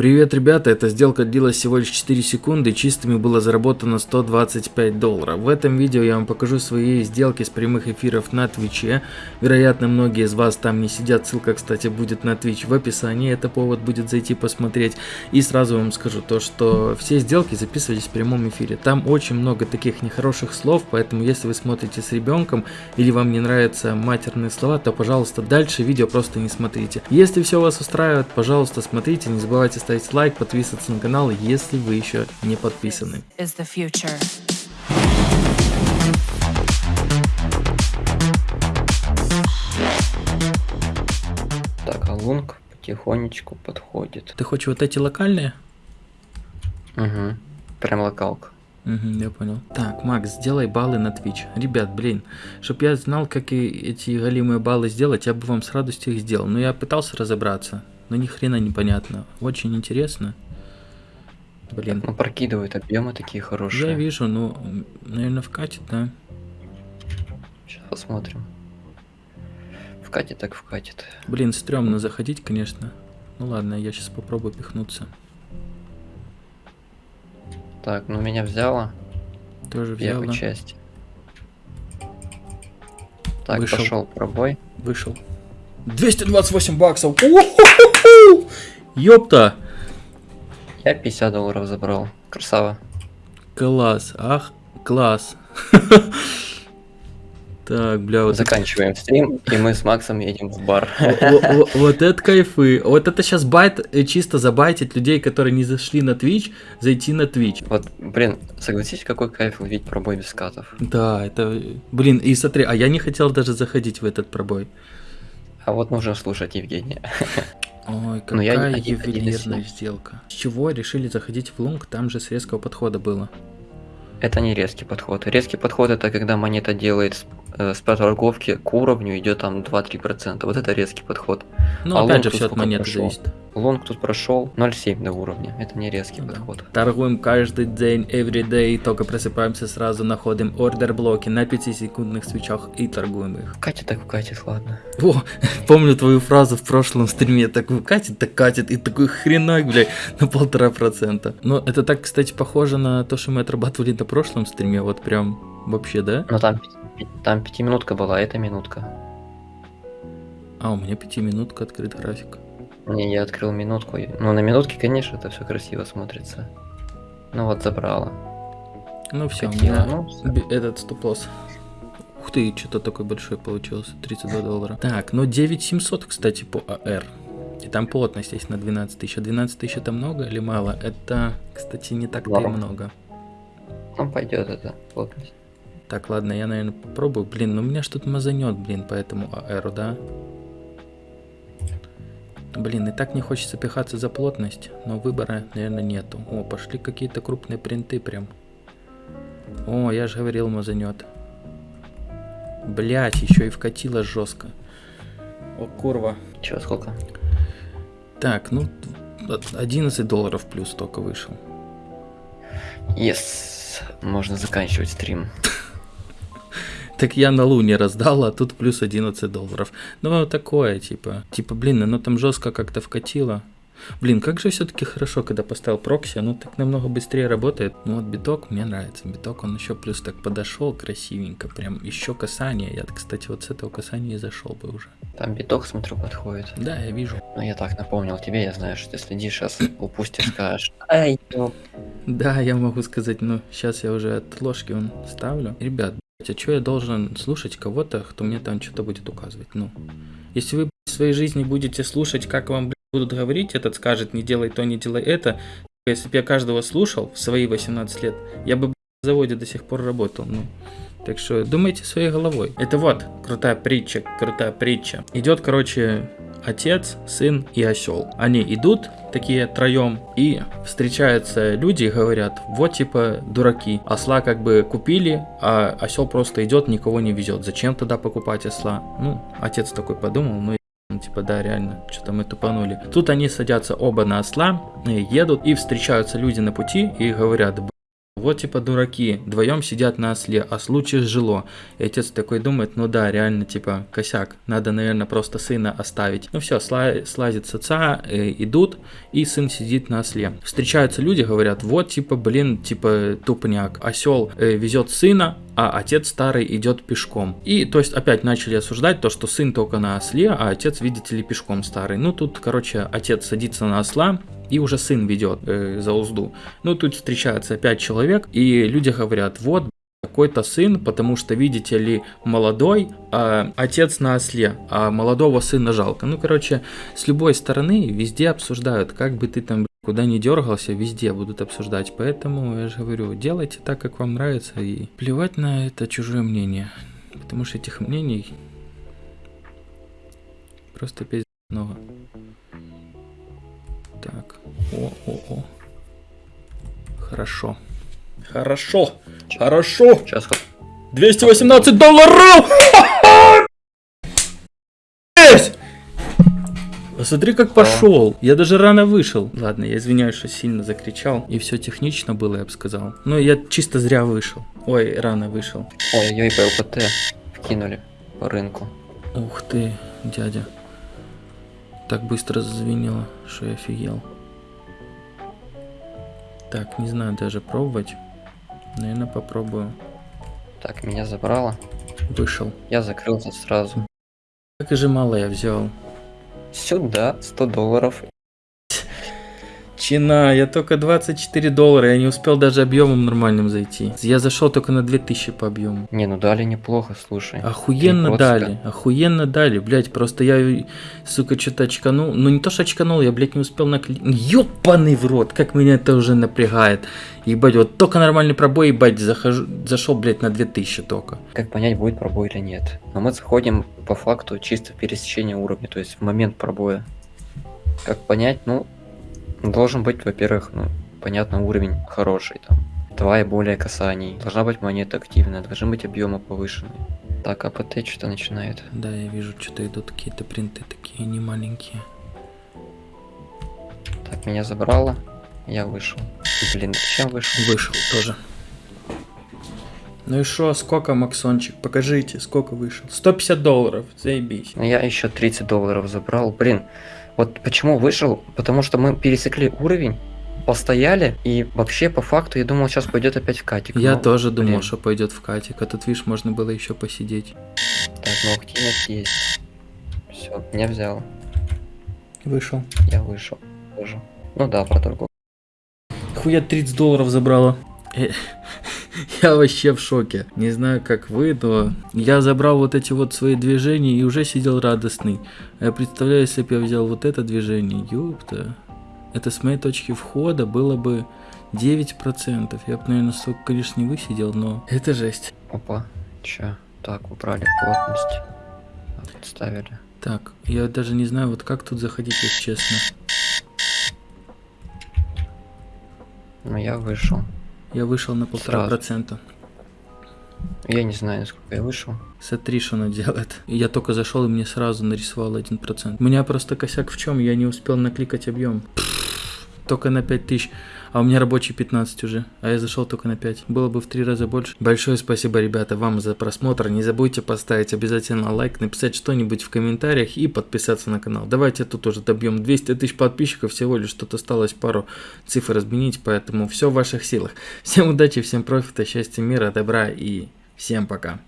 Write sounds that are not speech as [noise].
Привет, ребята, эта сделка длилась всего лишь 4 секунды, чистыми было заработано 125 долларов. В этом видео я вам покажу свои сделки с прямых эфиров на Твиче. Вероятно, многие из вас там не сидят, ссылка, кстати, будет на Twitch в описании, это повод будет зайти посмотреть. И сразу вам скажу то, что все сделки записывались в прямом эфире. Там очень много таких нехороших слов, поэтому если вы смотрите с ребенком или вам не нравятся матерные слова, то, пожалуйста, дальше видео просто не смотрите. Если все вас устраивает, пожалуйста, смотрите, не забывайте ставить ставить лайк, подписываться на канал, если вы еще не подписаны. Так, а лунг потихонечку подходит. Ты хочешь вот эти локальные? Угу. Прям локалка. Угу, я понял. Так, Макс, сделай баллы на Twitch. Ребят, блин, чтоб я знал, как и эти голимые баллы сделать, я бы вам с радостью их сделал. Но я пытался разобраться но ни хрена непонятно. Очень интересно. Блин. Ну прокидывают объемы такие хорошие. Я вижу, ну, наверное, вкатит, да? Сейчас посмотрим. Вкатит так вкатит. Блин, стрёмно заходить, конечно. Ну ладно, я сейчас попробую пихнуться. Так, ну меня взяло. Тоже взяла. Первую часть. Так, Вышел. пошел пробой. Вышел. 228 баксов. Ёпта. Я 50 долларов забрал. Красава. Класс. Ах, класс. [laughs] Так, бля, вот Заканчиваем стрим, и мы с Максом едем в бар. [laughs] Вот это кайфы. Вот это сейчас байт, э, чисто забайтить людей, которые не зашли на Twitch, зайти на Twitch. Вот, блин, согласись, какой кайф увидеть пробой без катов. Да, это, блин, и смотри, а я не хотел даже заходить в этот пробой. А вот нужно слушать Евгения. [laughs] Ой, какая я ювелирная сделка. С чего решили заходить в лунг? Там же с резкого подхода было. Это не резкий подход. Резкий подход это когда монета делает э, с торговки к уровню идет там 2-3%. Вот это резкий подход. Ну, а опять же, все от монеты прошел? зависит. Лонг тут прошел 0,7 до уровня. Это не резкий да. подход. Торгуем каждый день, every day. Только просыпаемся сразу, находим ордер блоки на 5-секундных свечах и торгуем их. Катит так катит, ладно. О, [laughs] помню твою фразу в прошлом стриме. Так катит, так катит. И такой хренак, блядь, на полтора процента. Но это так, кстати, похоже на то, что мы отрабатывали на прошлом стриме. Вот прям вообще, да? Ну там, там пятиминутка была, а это минутка. А, у меня пятиминутка открыт график. Не, я открыл минутку. Ну, на минутке, конечно, это все красиво смотрится. Ну вот, забрала. Ну все, у меня ну, этот стоп-лосс. Ух ты, что-то такой большой получился, 32 доллара. Так, ну 9700, кстати, по АР. И там плотность есть на 12 тысяч. А 12 тысяч это много или мало? Это, кстати, не так-то и много. Ну, пойдет это, плотность. Так, ладно, я, наверное, попробую. Блин, ну меня что-то мазанет, блин, по этому АРу, да? Блин, и так не хочется пихаться за плотность, но выбора, наверное, нету. О, пошли какие-то крупные принты прям. О, я же говорил, мазанет. Блять, еще и вкатило жестко. О, курва. Че, сколько? Так, ну, 11 долларов плюс только вышел. Yes, можно заканчивать стрим. Так я на Луне раздал, а тут плюс 11 долларов. Ну, такое, типа. Типа, блин, оно там жестко как-то вкатило. Блин, как же все-таки хорошо, когда поставил прокси, оно так намного быстрее работает. Ну вот биток мне нравится. Биток он еще плюс так подошел красивенько. Прям еще касание. Я, кстати, вот с этого касания и зашел бы уже. Там биток, смотрю, подходит. Да, я вижу. Ну я так напомнил тебе, я знаю, что ты следишь, сейчас упустишь, скажешь. Ай, Да, я могу сказать, но сейчас я уже от ложки он ставлю. Ребят, а что я должен слушать кого-то, кто мне там что-то будет указывать? Ну, если вы в своей жизни будете слушать, как вам будут говорить, этот скажет, не делай то, не делай это. Если бы я каждого слушал в свои 18 лет, я бы в заводе до сих пор работал. Ну, так что думайте своей головой. Это вот крутая притча, крутая притча. Идет, короче, отец, сын и осел. Они идут такие троем и встречаются люди и говорят, вот типа дураки, осла как бы купили, а осел просто идет, никого не везет. Зачем тогда покупать осла? Ну, отец такой подумал, ну типа, да, реально, что-то мы тупанули. Тут они садятся оба на осла, едут, и встречаются люди на пути и говорят, Вот типа дураки, вдвоем сидят на осле, а случай жило. И отец такой думает, ну да, реально типа косяк, надо, наверное, просто сына оставить. Ну все, сла- слазит с отца, э, идут, и сын сидит на осле. Встречаются люди, говорят, вот типа, блин, типа тупняк. Осел э, везет сына, а отец старый идет пешком. И, то есть, опять начали осуждать то, что сын только на осле, а отец, видите ли, пешком старый. Ну, тут, короче, отец садится на осла, и уже сын ведет э, за узду. Ну, тут встречается опять человек, и люди говорят, вот, какой-то сын, потому что, видите ли, молодой, а отец на осле, а молодого сына жалко. Ну, короче, с любой стороны везде обсуждают, как бы ты там куда не дергался, везде будут обсуждать. Поэтому я же говорю, делайте так, как вам нравится, и плевать на это чужое мнение. Потому что этих мнений просто пиздец много. О, о, о. Хорошо. Хорошо. Хорошо. Сейчас 218 долларов! Посмотри, как пошел. Я даже рано вышел. Ладно, я извиняюсь, что сильно закричал. И все технично было, я бы сказал. Но я чисто зря вышел. Ой, рано вышел. Ой-ой, ПЛПТ вкинули по рынку. Ух ты, дядя. Так быстро зазвенело, что я офигел. Так, не знаю даже пробовать. Наверное, попробую. Так, меня забрало. Вышел. Я закрылся сразу. Как же мало я взял. Сюда 100 долларов. Чина, я только 24 доллара, я не успел даже объемом нормальным зайти. Я зашел только на 2000 по объему. Не, ну дали неплохо, слушай. Охуенно дали, охуенно дали, блять, просто я, сука, что-то очканул. Ну не то, что очканул, я, блядь, не успел наклеить. Ёбаный в рот, как меня это уже напрягает. Ебать, вот только нормальный пробой, ебать, захожу, зашел, блядь, на 2000 только. Как понять, будет пробой или нет? Но мы заходим по факту чисто в пересечение уровня, то есть в момент пробоя. Как понять? Ну, должен быть, во-первых, ну, понятно, уровень хороший там. Два и более касаний. Должна быть монета активная, должны быть объемы повышенные. Так, АПТ что-то начинает. Да, я вижу, что-то идут какие-то принты такие, не маленькие. Так, меня забрало. Я вышел. Блин, зачем вышел? Вышел тоже. Ну и шо, сколько, Максончик? Покажите, сколько вышел. 150 долларов, заебись. Ну, я еще 30 долларов забрал. Блин, вот почему вышел? Потому что мы пересекли уровень, постояли, и вообще по факту я думал, сейчас пойдет опять в катик. Я но, тоже думал, блин, что пойдет в катик, а тут, видишь, можно было еще посидеть. Так, ну активность есть. Все, меня взял. Вышел. Я вышел. Тоже. Ну да, про торговлю. Хуя 30 долларов забрала. [laughs] [laughs] Я вообще в шоке. Не знаю, как вы, но я забрал вот эти вот свои движения и уже сидел радостный. А я представляю, если бы я взял вот это движение, ёпта. Это с моей точки входа было бы 9%. Я бы, наверное, столько, конечно, не высидел, но это жесть. Опа. Че? Так, убрали плотность. Отставили. Так, я даже не знаю, вот как тут заходить, если честно. Ну я вышел. Я вышел на полтора процента. Я не знаю, сколько я вышел. Смотри, что она делает. Я только зашел и мне сразу нарисовал 1%. У меня просто косяк в чем? Я не успел накликать объем. Только на 5000. А у меня рабочий 15 уже. А я зашел только на 5. Было бы в три раза больше. Большое спасибо, ребята, вам за просмотр. Не забудьте поставить обязательно лайк, написать что-нибудь в комментариях и подписаться на канал. Давайте тут уже добьем 200 тысяч подписчиков. Всего лишь тут осталось пару цифр изменить. Поэтому все в ваших силах. Всем удачи, всем профита, счастья, мира, добра и всем пока.